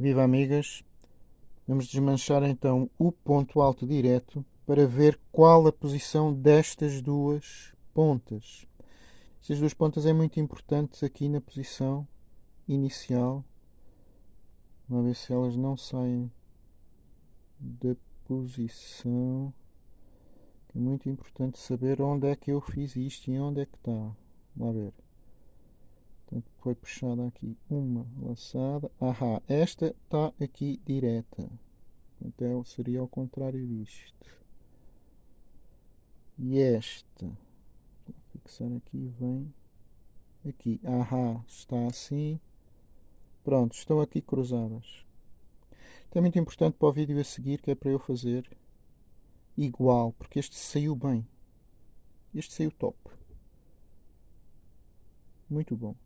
Viva amigas! Vamos desmanchar então o ponto alto direto para ver qual a posição destas duas pontas. Estas duas pontas é muito importante aqui na posição inicial. Vamos ver se elas não saem da posição. É muito importante saber onde é que eu fiz isto e onde é que está. Vamos ver. Portanto, foi puxada aqui uma laçada. Ahá, esta está aqui direta. Então seria ao contrário disto. E esta, vou fixar aqui, vem aqui. Ahá, está assim. Pronto, estão aqui cruzadas. Isto é muito importante para o vídeo a seguir, que é para eu fazer igual, porque este saiu bem. Este saiu top. Muito bom.